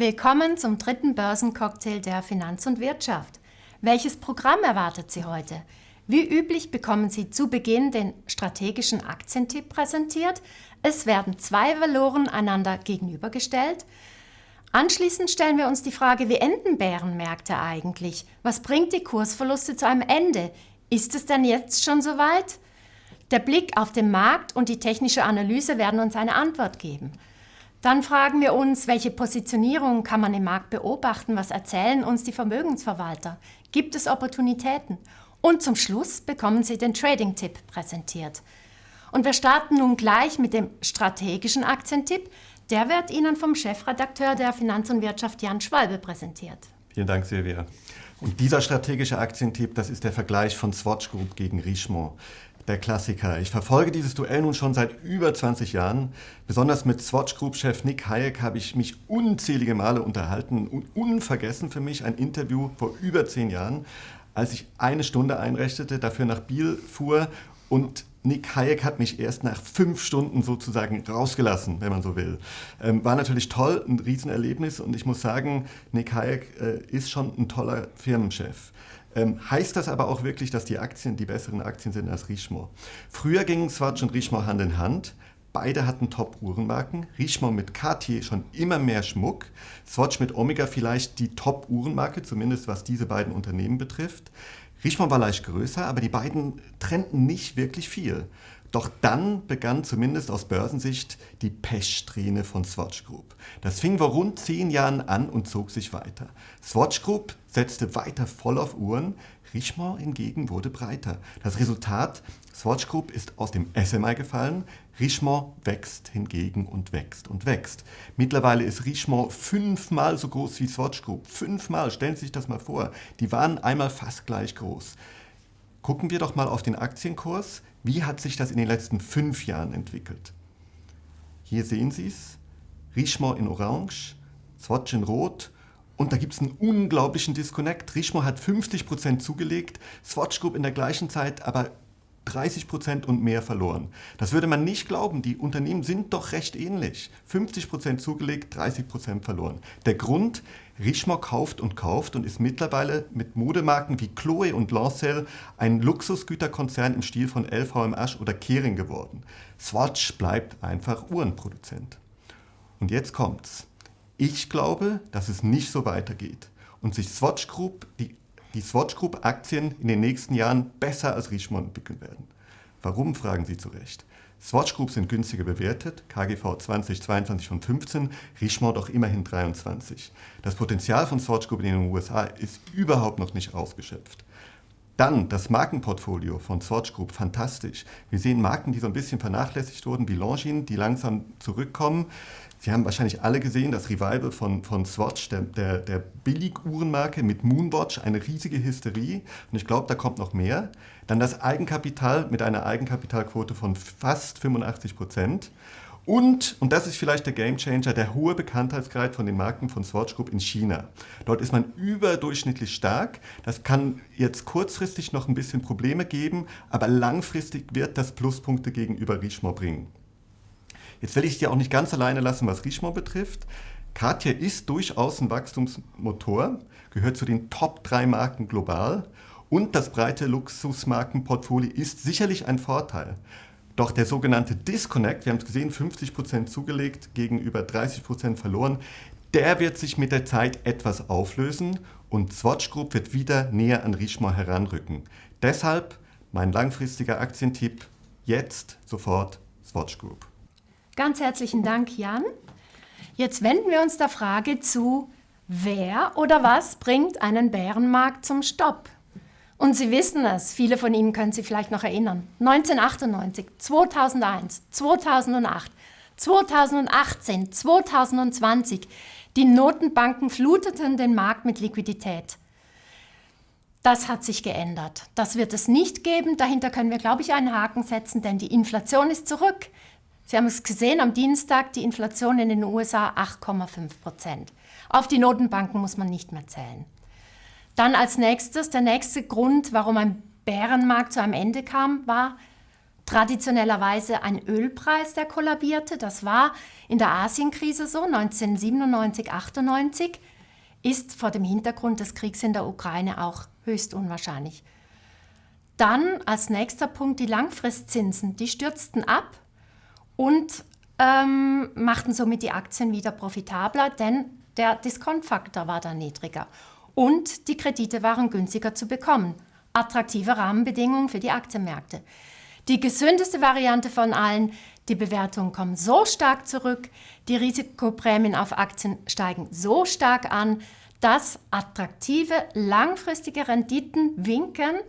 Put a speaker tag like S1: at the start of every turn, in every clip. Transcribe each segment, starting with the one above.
S1: Willkommen zum dritten Börsencocktail der Finanz und Wirtschaft. Welches Programm erwartet Sie heute? Wie üblich bekommen Sie zu Beginn den strategischen Aktientipp präsentiert. Es werden zwei Valoren einander gegenübergestellt. Anschließend stellen wir uns die Frage, wie enden Bärenmärkte eigentlich? Was bringt die Kursverluste zu einem Ende? Ist es denn jetzt schon soweit? Der Blick auf den Markt und die technische Analyse werden uns eine Antwort geben. Dann fragen wir uns, welche Positionierung kann man im Markt beobachten? Was erzählen uns die Vermögensverwalter? Gibt es Opportunitäten? Und zum Schluss bekommen Sie den Trading-Tipp präsentiert. Und wir starten nun gleich mit dem strategischen Aktientipp. Der wird Ihnen vom Chefredakteur der Finanz und Wirtschaft Jan Schwalbe präsentiert.
S2: Vielen Dank, Silvia. Und dieser strategische Aktientipp, das ist der Vergleich von Swatch Group gegen Richemont der Klassiker. Ich verfolge dieses Duell nun schon seit über 20 Jahren. Besonders mit Swatch Group-Chef Nick Hayek habe ich mich unzählige Male unterhalten und unvergessen für mich ein Interview vor über zehn Jahren, als ich eine Stunde einrichtete, dafür nach Biel fuhr und Nick Hayek hat mich erst nach fünf Stunden sozusagen rausgelassen, wenn man so will. Ähm, war natürlich toll, ein Riesenerlebnis und ich muss sagen, Nick Hayek äh, ist schon ein toller Firmenchef. Ähm, heißt das aber auch wirklich, dass die Aktien die besseren Aktien sind als Richemont? Früher gingen Swatch und Richemont Hand in Hand. Beide hatten Top-Uhrenmarken. Richemont mit Cartier schon immer mehr Schmuck. Swatch mit Omega vielleicht die Top-Uhrenmarke, zumindest was diese beiden Unternehmen betrifft. Richemont war leicht größer, aber die beiden trennten nicht wirklich viel. Doch dann begann zumindest aus Börsensicht die Pechsträhne von Swatch Group. Das fing vor rund zehn Jahren an und zog sich weiter. Swatch Group setzte weiter voll auf Uhren, Richemont hingegen wurde breiter. Das Resultat, Swatch Group ist aus dem SMI gefallen, Richemont wächst hingegen und wächst und wächst. Mittlerweile ist Richemont fünfmal so groß wie Swatch Group. Fünfmal, stellen Sie sich das mal vor. Die waren einmal fast gleich groß. Gucken wir doch mal auf den Aktienkurs. Wie hat sich das in den letzten fünf Jahren entwickelt? Hier sehen Sie es. Richemont in Orange, Swatch in Rot und da gibt es einen unglaublichen Disconnect. Richemont hat 50% zugelegt, Swatch Group in der gleichen Zeit aber 30% und mehr verloren. Das würde man nicht glauben, die Unternehmen sind doch recht ähnlich. 50% zugelegt, 30% verloren. Der Grund, Richemont kauft und kauft und ist mittlerweile mit Modemarken wie Chloe und Lancel ein Luxusgüterkonzern im Stil von LVMH oder Kering geworden. Swatch bleibt einfach Uhrenproduzent. Und jetzt kommt's. Ich glaube, dass es nicht so weitergeht und sich Swatch Group, die, die Swatch Group Aktien in den nächsten Jahren besser als Richemont entwickeln werden. Warum, fragen Sie zu Recht. Swatch Group sind günstiger bewertet, KGV 2022 von 15, Richemont doch immerhin 23. Das Potenzial von Swatch Group in den USA ist überhaupt noch nicht ausgeschöpft. Dann das Markenportfolio von Swatch Group, fantastisch. Wir sehen Marken, die so ein bisschen vernachlässigt wurden, wie Longines, die langsam zurückkommen. Sie haben wahrscheinlich alle gesehen, das Revival von, von Swatch, der, der, der Billig-Uhrenmarke mit Moonwatch, eine riesige Hysterie. Und ich glaube, da kommt noch mehr. Dann das Eigenkapital mit einer Eigenkapitalquote von fast 85 Prozent. Und, und das ist vielleicht der Gamechanger, der hohe Bekanntheitsgrad von den Marken von Swatch Group in China. Dort ist man überdurchschnittlich stark. Das kann jetzt kurzfristig noch ein bisschen Probleme geben, aber langfristig wird das Pluspunkte gegenüber Richemont bringen. Jetzt will ich dir auch nicht ganz alleine lassen, was Richemont betrifft. Cartier ist durchaus ein Wachstumsmotor, gehört zu den Top 3 Marken global und das breite Luxusmarkenportfolio ist sicherlich ein Vorteil. Doch der sogenannte Disconnect, wir haben es gesehen, 50% zugelegt, gegenüber 30% verloren, der wird sich mit der Zeit etwas auflösen und Swatch Group wird wieder näher an Richemont heranrücken. Deshalb mein langfristiger Aktientipp, jetzt sofort Swatch Group.
S1: Ganz herzlichen Dank, Jan. Jetzt wenden wir uns der Frage zu, wer oder was bringt einen Bärenmarkt zum Stopp? Und Sie wissen es, viele von Ihnen können sich vielleicht noch erinnern. 1998, 2001, 2008, 2018, 2020. Die Notenbanken fluteten den Markt mit Liquidität. Das hat sich geändert. Das wird es nicht geben. Dahinter können wir, glaube ich, einen Haken setzen, denn die Inflation ist zurück. Sie haben es gesehen am Dienstag, die Inflation in den USA 8,5 Prozent. Auf die Notenbanken muss man nicht mehr zählen. Dann als nächstes, der nächste Grund, warum ein Bärenmarkt zu einem Ende kam, war traditionellerweise ein Ölpreis, der kollabierte. Das war in der Asienkrise so, 1997, 98, ist vor dem Hintergrund des Kriegs in der Ukraine auch höchst unwahrscheinlich. Dann als nächster Punkt die Langfristzinsen, die stürzten ab und ähm, machten somit die Aktien wieder profitabler, denn der Diskontfaktor war dann niedriger und die Kredite waren günstiger zu bekommen. Attraktive Rahmenbedingungen für die Aktienmärkte. Die gesündeste Variante von allen, die Bewertungen kommen so stark zurück, die Risikoprämien auf Aktien steigen so stark an, dass attraktive langfristige Renditen winken,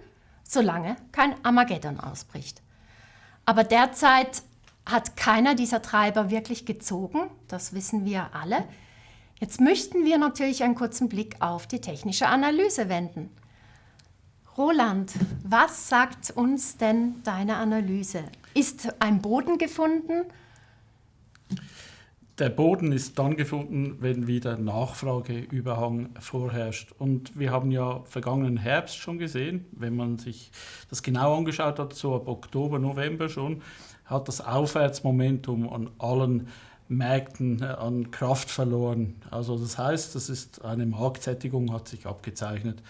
S1: solange kein Armageddon ausbricht. Aber derzeit hat keiner dieser Treiber wirklich gezogen, das wissen wir alle. Jetzt möchten wir natürlich einen kurzen Blick auf die technische Analyse wenden. Roland, was sagt uns denn deine Analyse? Ist ein Boden gefunden?
S3: Der Boden ist dann gefunden, wenn wieder Nachfrageüberhang vorherrscht. Und wir haben ja vergangenen Herbst schon gesehen, wenn man sich das genau angeschaut hat, so ab Oktober, November schon, hat das Aufwärtsmomentum an allen Märkten äh, an Kraft verloren. Also das heißt, das ist eine Marktsättigung hat sich abgezeichnet.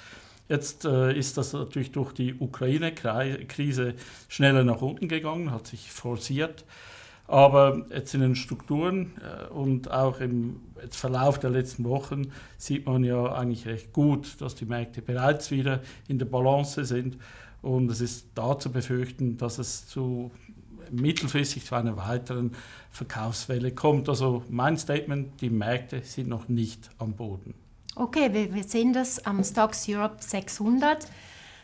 S3: Jetzt äh, ist das natürlich durch die Ukraine-Krise schneller nach unten gegangen, hat sich forciert. Aber jetzt in den Strukturen äh, und auch im Verlauf der letzten Wochen sieht man ja eigentlich recht gut, dass die Märkte bereits wieder in der Balance sind. Und es ist da zu befürchten, dass es zu mittelfristig zu einer weiteren Verkaufswelle kommt. Also mein Statement, die Märkte sind noch nicht am Boden.
S1: Okay, wir, wir sehen das am Stocks Europe 600.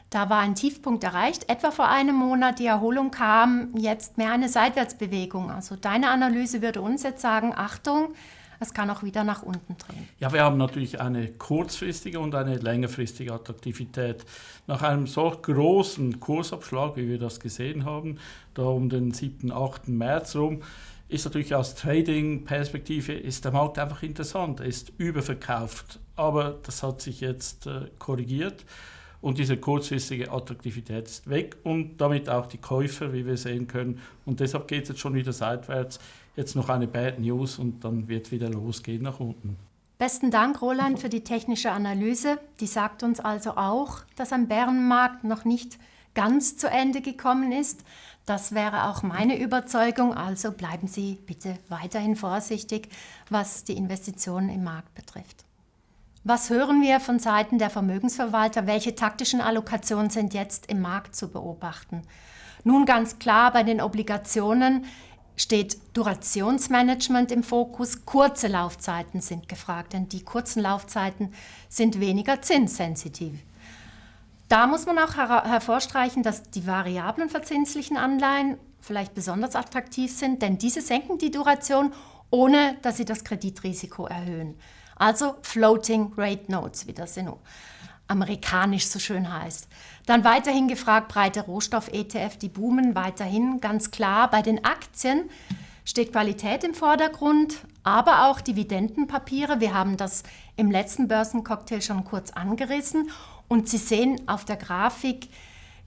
S1: Da war ein Tiefpunkt erreicht, etwa vor einem Monat. Die Erholung kam, jetzt mehr eine Seitwärtsbewegung. Also deine Analyse würde uns jetzt sagen, Achtung, es kann auch wieder nach unten drehen.
S3: Ja, wir haben natürlich eine kurzfristige und eine längerfristige Attraktivität. Nach einem solch großen Kursabschlag, wie wir das gesehen haben, da um den 7., 8. März rum, ist natürlich aus Trading-Perspektive der Markt einfach interessant. Er ist überverkauft, aber das hat sich jetzt äh, korrigiert und diese kurzfristige Attraktivität ist weg und damit auch die Käufer, wie wir sehen können. Und deshalb geht es jetzt schon wieder seitwärts. Jetzt noch eine Bad News und dann wird wieder losgehen nach unten.
S1: Besten Dank, Roland, für die technische Analyse. Die sagt uns also auch, dass am Bärenmarkt noch nicht ganz zu Ende gekommen ist. Das wäre auch meine Überzeugung. Also bleiben Sie bitte weiterhin vorsichtig, was die Investitionen im Markt betrifft. Was hören wir von Seiten der Vermögensverwalter? Welche taktischen Allokationen sind jetzt im Markt zu beobachten? Nun ganz klar, bei den Obligationen steht Durationsmanagement im Fokus. Kurze Laufzeiten sind gefragt, denn die kurzen Laufzeiten sind weniger zinssensitiv. Da muss man auch her hervorstreichen, dass die variablen verzinslichen Anleihen vielleicht besonders attraktiv sind, denn diese senken die Duration, ohne dass sie das Kreditrisiko erhöhen. Also Floating Rate Notes, wie das in amerikanisch so schön heißt. Dann weiterhin gefragt, breite Rohstoff-ETF, die boomen weiterhin ganz klar. Bei den Aktien steht Qualität im Vordergrund, aber auch Dividendenpapiere. Wir haben das im letzten Börsencocktail schon kurz angerissen. Und Sie sehen auf der Grafik,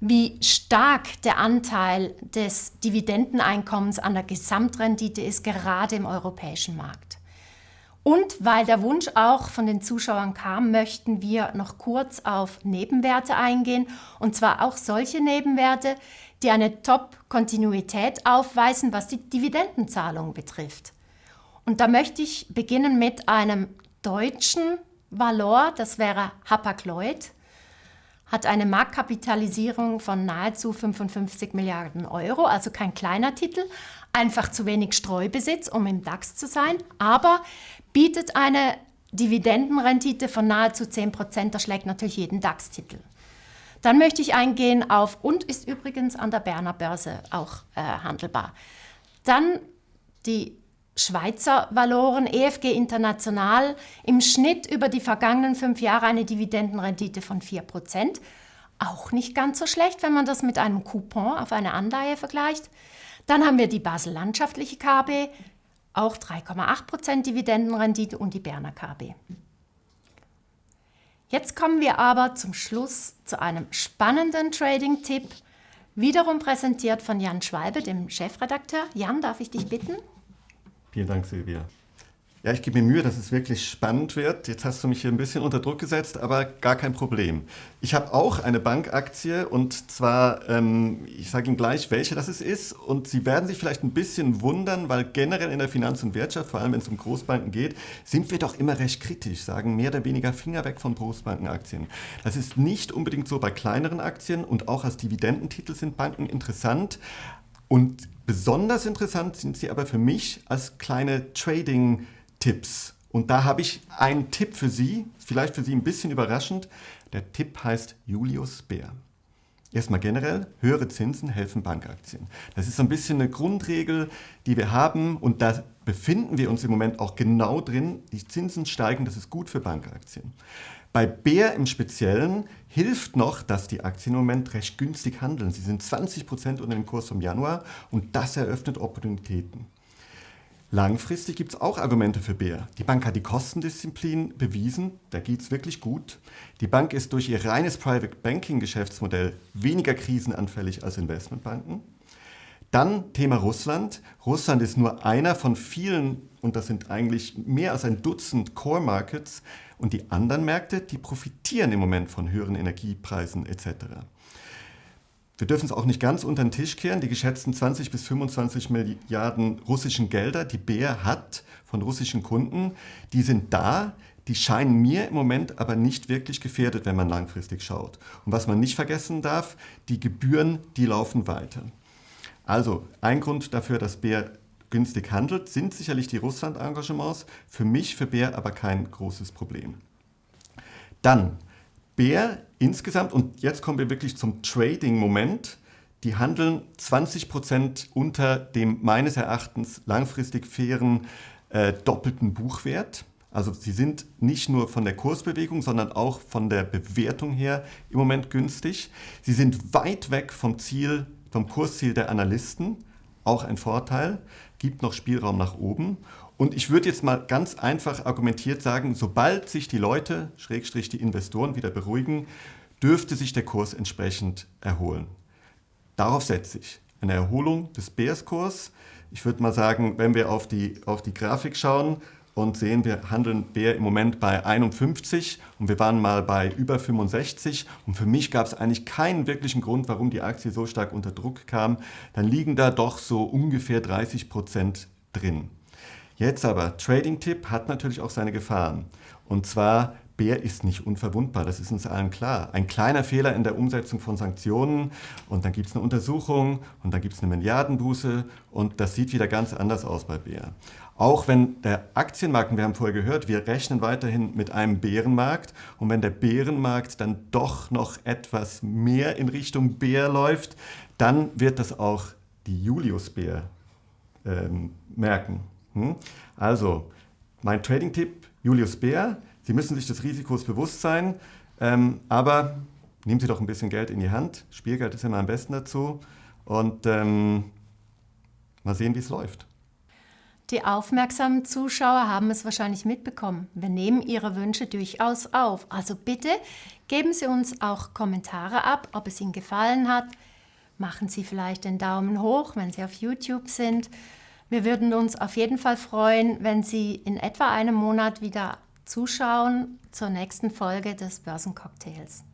S1: wie stark der Anteil des Dividendeneinkommens an der Gesamtrendite ist, gerade im europäischen Markt. Und weil der Wunsch auch von den Zuschauern kam, möchten wir noch kurz auf Nebenwerte eingehen. Und zwar auch solche Nebenwerte, die eine Top-Kontinuität aufweisen, was die Dividendenzahlung betrifft. Und da möchte ich beginnen mit einem deutschen Valor, das wäre Hapag-Lloyd, hat eine Marktkapitalisierung von nahezu 55 Milliarden Euro, also kein kleiner Titel, einfach zu wenig Streubesitz, um im DAX zu sein, aber bietet eine Dividendenrendite von nahezu 10 Prozent. Das schlägt natürlich jeden DAX-Titel. Dann möchte ich eingehen auf und ist übrigens an der Berner Börse auch äh, handelbar. Dann die Schweizer Valoren, EFG International, im Schnitt über die vergangenen fünf Jahre eine Dividendenrendite von 4 Prozent. Auch nicht ganz so schlecht, wenn man das mit einem Coupon auf eine Anleihe vergleicht. Dann haben wir die Basel Landschaftliche KB, auch 3,8% Dividendenrendite und die Berner KB. Jetzt kommen wir aber zum Schluss zu einem spannenden Trading-Tipp. wiederum präsentiert von Jan Schwalbe, dem Chefredakteur. Jan, darf ich dich bitten?
S2: Vielen Dank, Silvia. Ja, ich gebe mir Mühe, dass es wirklich spannend wird. Jetzt hast du mich hier ein bisschen unter Druck gesetzt, aber gar kein Problem. Ich habe auch eine Bankaktie und zwar, ähm, ich sage Ihnen gleich, welche das ist. Und Sie werden sich vielleicht ein bisschen wundern, weil generell in der Finanz- und Wirtschaft, vor allem wenn es um Großbanken geht, sind wir doch immer recht kritisch, sagen mehr oder weniger Finger weg von Großbankenaktien. Das ist nicht unbedingt so bei kleineren Aktien und auch als Dividendentitel sind Banken interessant. Und besonders interessant sind sie aber für mich als kleine Trading- Tipps. Und da habe ich einen Tipp für Sie, vielleicht für Sie ein bisschen überraschend. Der Tipp heißt Julius Bär. Erstmal generell, höhere Zinsen helfen Bankaktien. Das ist so ein bisschen eine Grundregel, die wir haben und da befinden wir uns im Moment auch genau drin. Die Zinsen steigen, das ist gut für Bankaktien. Bei Bär im Speziellen hilft noch, dass die Aktien im Moment recht günstig handeln. Sie sind 20 Prozent unter dem Kurs vom Januar und das eröffnet Opportunitäten. Langfristig gibt es auch Argumente für Bär. Die Bank hat die Kostendisziplin bewiesen, da geht es wirklich gut. Die Bank ist durch ihr reines Private Banking Geschäftsmodell weniger krisenanfällig als Investmentbanken. Dann Thema Russland. Russland ist nur einer von vielen, und das sind eigentlich mehr als ein Dutzend Core Markets. Und die anderen Märkte, die profitieren im Moment von höheren Energiepreisen etc. Wir dürfen es auch nicht ganz unter den Tisch kehren. Die geschätzten 20 bis 25 Milliarden russischen Gelder, die Bär hat von russischen Kunden, die sind da. Die scheinen mir im Moment aber nicht wirklich gefährdet, wenn man langfristig schaut. Und was man nicht vergessen darf, die Gebühren, die laufen weiter. Also ein Grund dafür, dass Bär günstig handelt, sind sicherlich die Russland-Engagements. Für mich, für Bär aber kein großes Problem. Dann Bär insgesamt, und jetzt kommen wir wirklich zum Trading-Moment, die handeln 20% unter dem meines Erachtens langfristig fairen äh, doppelten Buchwert. Also sie sind nicht nur von der Kursbewegung, sondern auch von der Bewertung her im Moment günstig. Sie sind weit weg vom Ziel, vom Kursziel der Analysten, auch ein Vorteil, gibt noch Spielraum nach oben. Und ich würde jetzt mal ganz einfach argumentiert sagen, sobald sich die Leute, Schrägstrich die Investoren wieder beruhigen, dürfte sich der Kurs entsprechend erholen. Darauf setze ich. Eine Erholung des Bärskurs. Ich würde mal sagen, wenn wir auf die, auf die Grafik schauen und sehen, wir handeln Bär im Moment bei 51 und wir waren mal bei über 65 und für mich gab es eigentlich keinen wirklichen Grund, warum die Aktie so stark unter Druck kam, dann liegen da doch so ungefähr 30 Prozent drin. Jetzt aber, Trading-Tipp hat natürlich auch seine Gefahren. Und zwar, Bär ist nicht unverwundbar, das ist uns allen klar. Ein kleiner Fehler in der Umsetzung von Sanktionen und dann gibt es eine Untersuchung und dann gibt es eine Milliardenbuße und das sieht wieder ganz anders aus bei Bär. Auch wenn der Aktienmarkt, wir haben vorher gehört, wir rechnen weiterhin mit einem Bärenmarkt und wenn der Bärenmarkt dann doch noch etwas mehr in Richtung Bär läuft, dann wird das auch die Julius-Bär ähm, merken. Hm? Also, mein Trading-Tipp, Julius Bär, Sie müssen sich des Risikos bewusst sein, ähm, aber nehmen Sie doch ein bisschen Geld in die Hand. Spielgeld ist immer am besten dazu und ähm, mal sehen, wie es läuft.
S1: Die aufmerksamen Zuschauer haben es wahrscheinlich mitbekommen. Wir nehmen Ihre Wünsche durchaus auf. Also bitte geben Sie uns auch Kommentare ab, ob es Ihnen gefallen hat. Machen Sie vielleicht den Daumen hoch, wenn Sie auf YouTube sind. Wir würden uns auf jeden Fall freuen, wenn Sie in etwa einem Monat wieder zuschauen zur nächsten Folge des Börsencocktails.